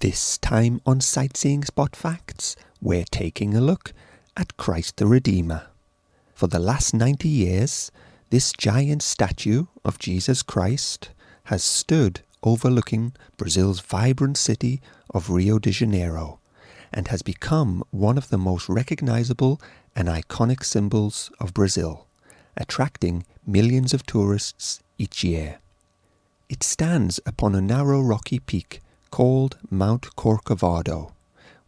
This time on Sightseeing Spot Facts, we're taking a look at Christ the Redeemer. For the last 90 years, this giant statue of Jesus Christ has stood overlooking Brazil's vibrant city of Rio de Janeiro and has become one of the most recognizable and iconic symbols of Brazil, attracting millions of tourists each year. It stands upon a narrow rocky peak called Mount Corcovado,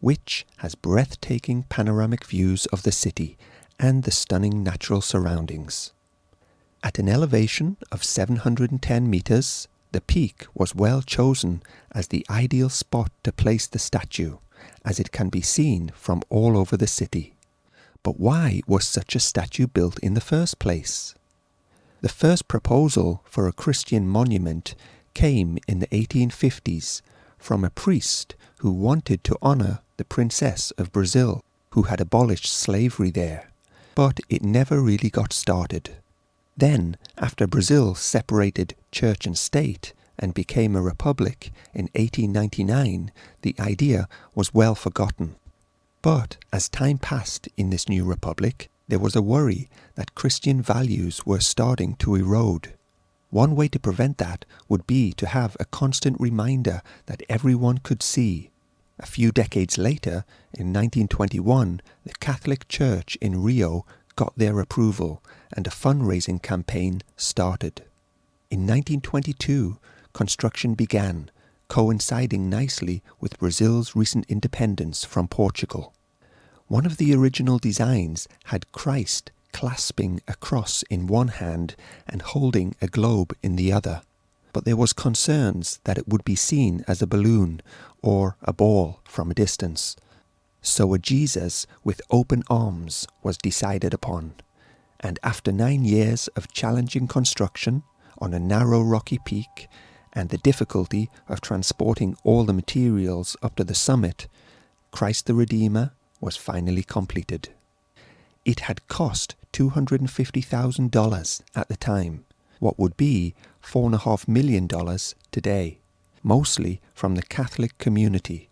which has breathtaking panoramic views of the city and the stunning natural surroundings. At an elevation of 710 meters, the peak was well chosen as the ideal spot to place the statue, as it can be seen from all over the city. But why was such a statue built in the first place? The first proposal for a Christian monument came in the 1850s from a priest who wanted to honor the Princess of Brazil, who had abolished slavery there, but it never really got started. Then, after Brazil separated church and state and became a republic in 1899, the idea was well forgotten. But as time passed in this new republic, there was a worry that Christian values were starting to erode. One way to prevent that would be to have a constant reminder that everyone could see. A few decades later, in 1921, the Catholic Church in Rio got their approval and a fundraising campaign started. In 1922, construction began, coinciding nicely with Brazil's recent independence from Portugal. One of the original designs had Christ clasping a cross in one hand and holding a globe in the other. But there was concerns that it would be seen as a balloon or a ball from a distance. So a Jesus with open arms was decided upon. And after nine years of challenging construction on a narrow rocky peak and the difficulty of transporting all the materials up to the summit, Christ the Redeemer was finally completed. It had cost $250,000 at the time, what would be $4.5 million today, mostly from the Catholic community.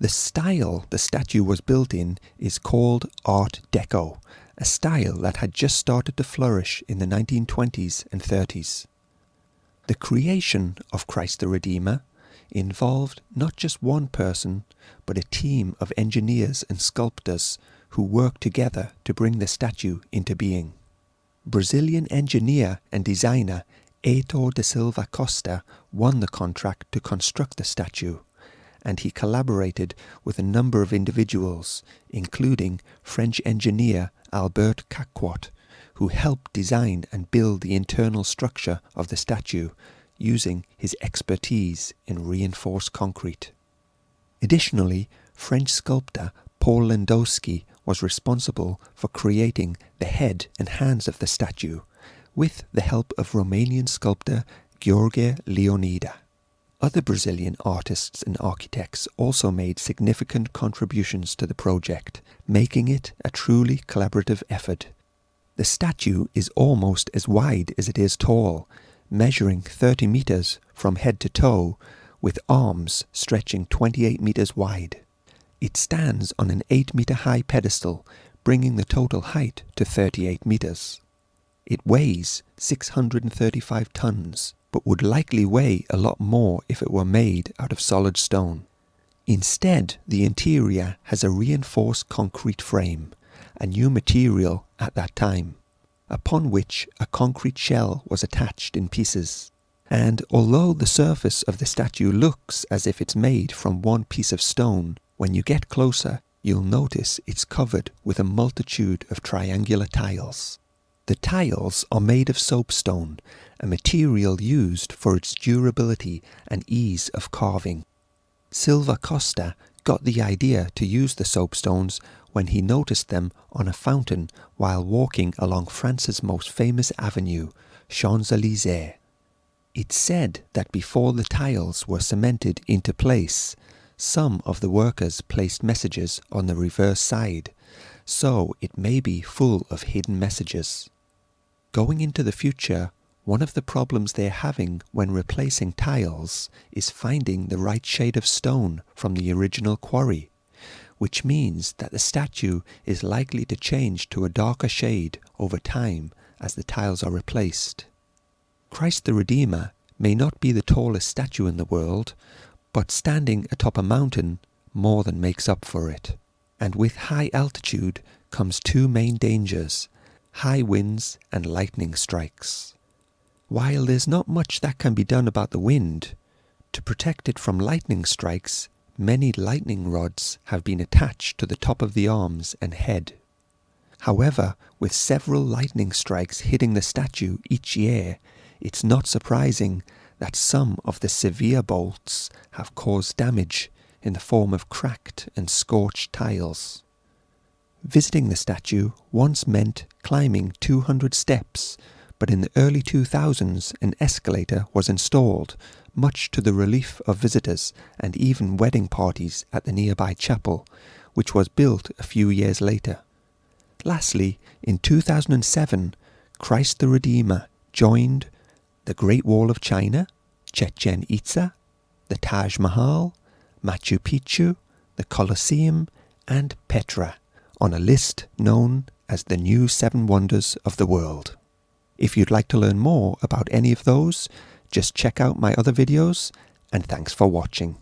The style the statue was built in is called Art Deco, a style that had just started to flourish in the 1920s and 30s. The creation of Christ the Redeemer involved not just one person, but a team of engineers and sculptors who worked together to bring the statue into being. Brazilian engineer and designer Heitor da Silva Costa won the contract to construct the statue, and he collaborated with a number of individuals, including French engineer Albert Caquot, who helped design and build the internal structure of the statue using his expertise in reinforced concrete. Additionally, French sculptor Paul Lewandowski was responsible for creating the head and hands of the statue with the help of Romanian sculptor Gheorghe Leonida. Other Brazilian artists and architects also made significant contributions to the project, making it a truly collaborative effort. The statue is almost as wide as it is tall, measuring 30 meters from head to toe, with arms stretching 28 meters wide. It stands on an 8 meter high pedestal, bringing the total height to 38 meters. It weighs 635 tons, but would likely weigh a lot more if it were made out of solid stone. Instead, the interior has a reinforced concrete frame, a new material at that time, upon which a concrete shell was attached in pieces. And although the surface of the statue looks as if it's made from one piece of stone, when you get closer, you'll notice it's covered with a multitude of triangular tiles. The tiles are made of soapstone, a material used for its durability and ease of carving. Silva Costa got the idea to use the soapstones when he noticed them on a fountain while walking along France's most famous avenue, Champs-Élysées. It's said that before the tiles were cemented into place, some of the workers placed messages on the reverse side, so it may be full of hidden messages. Going into the future, One of the problems they're having when replacing tiles is finding the right shade of stone from the original quarry, which means that the statue is likely to change to a darker shade over time as the tiles are replaced. Christ the Redeemer may not be the tallest statue in the world, but standing atop a mountain more than makes up for it. And with high altitude comes two main dangers high winds and lightning strikes. While there's not much that can be done about the wind, to protect it from lightning strikes, many lightning rods have been attached to the top of the arms and head. However, with several lightning strikes hitting the statue each year, it's not surprising that some of the severe bolts have caused damage in the form of cracked and scorched tiles. Visiting the statue once meant climbing 200 steps, but in the early 2000s an escalator was installed, much to the relief of visitors and even wedding parties at the nearby chapel, which was built a few years later. Lastly, in 2007, Christ the Redeemer joined the Great Wall of China, Chichen Itza, the Taj Mahal, Machu Picchu, the Colosseum, and Petra on a list known as the New Seven Wonders of the World. If you'd like to learn more about any of those, just check out my other videos and thanks for watching.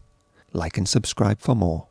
Like and subscribe for more.